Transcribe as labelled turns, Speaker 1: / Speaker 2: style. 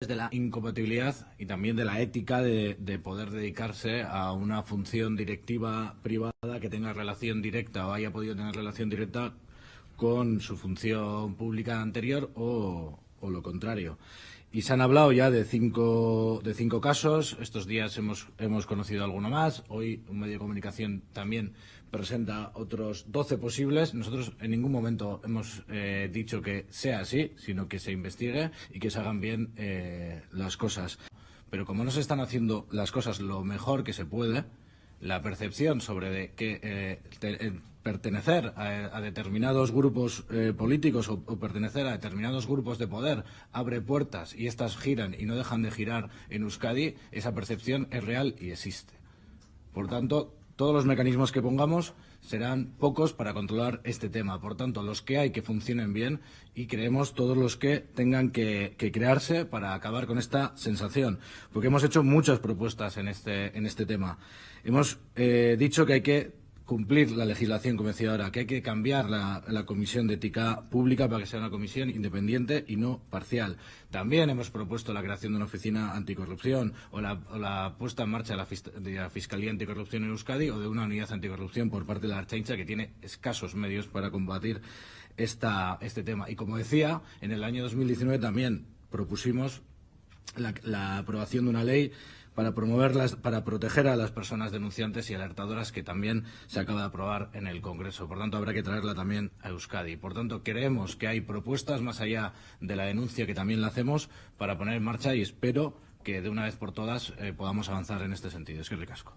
Speaker 1: de la incompatibilidad y también de la ética de, de, poder dedicarse a una función directiva privada que tenga relación directa o haya podido tener relación directa con su función pública anterior o, o lo contrario. Y se han hablado ya de cinco, de cinco casos. Estos días hemos, hemos conocido alguno más. Hoy un medio de comunicación también presenta otros 12 posibles. Nosotros en ningún momento hemos eh, dicho que sea así, sino que se investigue y que se hagan bien eh, las cosas. Pero como no se están haciendo las cosas lo mejor que se puede, la percepción sobre de que eh, eh, pertenecer a, a, determinados grupos eh, políticos o, o, pertenecer a determinados grupos de poder abre puertas y estas giran y no dejan de girar en Euskadi, esa percepción es real y existe. Por tanto, todos los mecanismos que pongamos serán pocos para controlar este tema. Por tanto, los que hay que funcionen bien y creemos todos los que tengan que, crearse para acabar con esta sensación. Porque hemos hecho muchas propuestas en este, en este tema. Hemos eh, dicho que hay que cumplir la legislación, como decía ahora, que hay que cambiar la, comisión de ética pública para que sea una comisión independiente y no parcial. También hemos propuesto la creación de una oficina anticorrupción o la, puesta en marcha de la, de la, Fiscalía Anticorrupción en Euskadi o de una unidad anticorrupción por parte de la Archancha que tiene escasos medios para combatir esta, este tema. Y como decía, en el año 2019 también propusimos la, la aprobación de una ley para promoverlas, para proteger a las personas denunciantes y alertadoras que también se acaba de aprobar en el Congreso. Por tanto, habrá que traerla también a Euskadi. Por tanto, creemos que hay propuestas más allá de la denuncia que también la hacemos para poner en marcha y espero que de una vez por todas eh, podamos avanzar en este sentido. Es que ricasco.